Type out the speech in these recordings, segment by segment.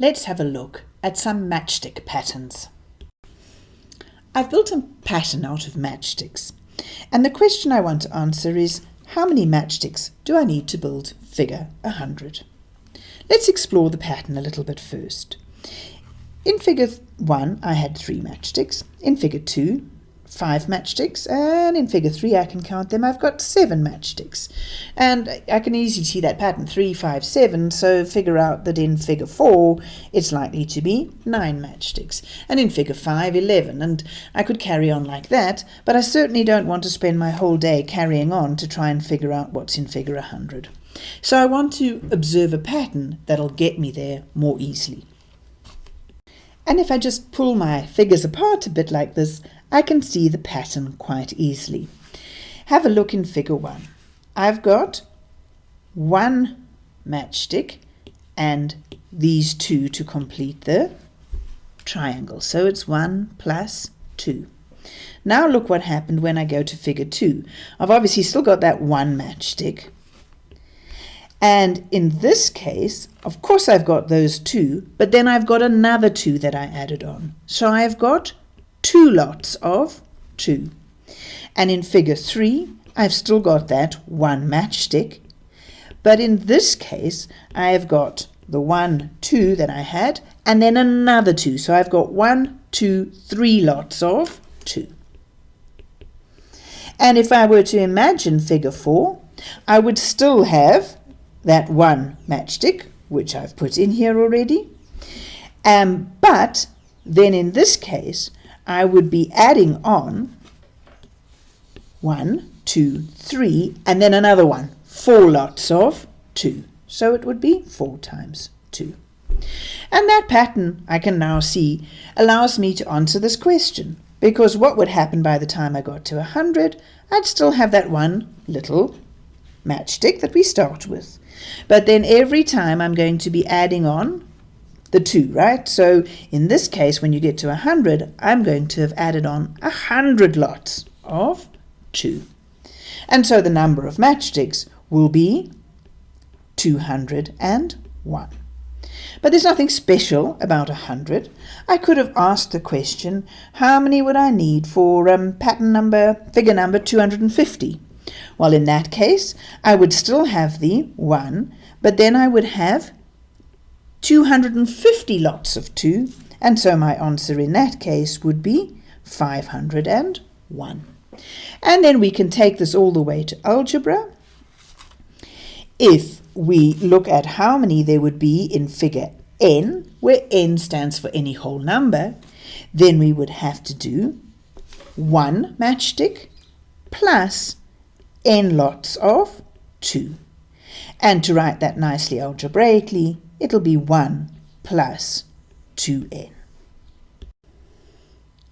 let's have a look at some matchstick patterns. I've built a pattern out of matchsticks and the question I want to answer is how many matchsticks do I need to build figure 100? Let's explore the pattern a little bit first. In figure 1 I had 3 matchsticks, in figure 2 five matchsticks and in figure 3 I can count them. I've got seven matchsticks. And I can easily see that pattern three, five, seven. so figure out that in figure 4 it's likely to be 9 matchsticks. And in figure five eleven. And I could carry on like that but I certainly don't want to spend my whole day carrying on to try and figure out what's in figure a 100 so I want to observe a pattern that'll get me there more easily. And if I just pull my figures apart a bit like this, I can see the pattern quite easily. Have a look in figure 1. I've got one matchstick and these two to complete the triangle. So it's 1 plus 2. Now look what happened when I go to figure 2. I've obviously still got that one matchstick, and in this case, of course I've got those two, but then I've got another two that I added on. So I've got two lots of two. And in figure three, I've still got that one matchstick. But in this case, I have got the one, two that I had, and then another two. So I've got one, two, three lots of two. And if I were to imagine figure four, I would still have that one matchstick, which I've put in here already. Um, but then in this case, I would be adding on one, two, three, and then another one, four lots of two. So it would be four times two. And that pattern, I can now see, allows me to answer this question. Because what would happen by the time I got to 100? I'd still have that one little matchstick that we start with. But then every time I'm going to be adding on the 2, right? So in this case, when you get to 100, I'm going to have added on 100 lots of 2. And so the number of matchsticks will be 201. But there's nothing special about 100. I could have asked the question, how many would I need for um, pattern number, figure number 250? Well, in that case, I would still have the 1, but then I would have 250 lots of 2, and so my answer in that case would be 501. And then we can take this all the way to algebra. If we look at how many there would be in figure n, where n stands for any whole number, then we would have to do one matchstick plus n lots of 2. And to write that nicely algebraically, it'll be 1 plus 2n.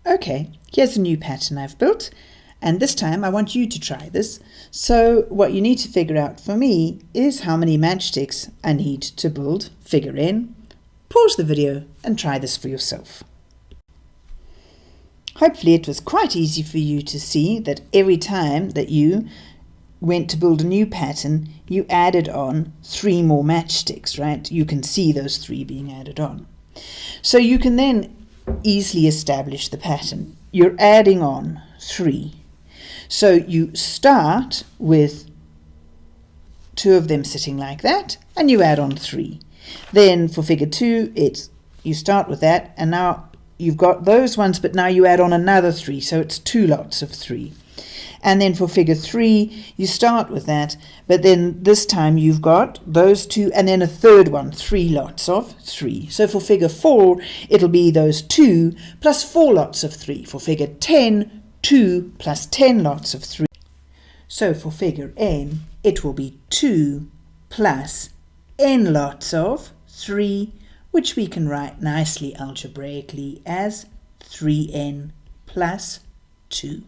Okay, here's a new pattern I've built, and this time I want you to try this. So what you need to figure out for me is how many matchsticks I need to build figure n. Pause the video and try this for yourself. Hopefully it was quite easy for you to see that every time that you went to build a new pattern, you added on three more matchsticks, right? You can see those three being added on. So you can then easily establish the pattern. You're adding on three. So you start with two of them sitting like that, and you add on three. Then for figure two, it's you start with that, and now you've got those ones, but now you add on another three, so it's two lots of three. And then for figure three, you start with that, but then this time you've got those two and then a third one, three lots of three. So for figure four, it'll be those two plus four lots of three. For figure 10, two plus 10 lots of three. So for figure n, it will be 2 plus n lots of 3, which we can write nicely algebraically as 3n plus 2.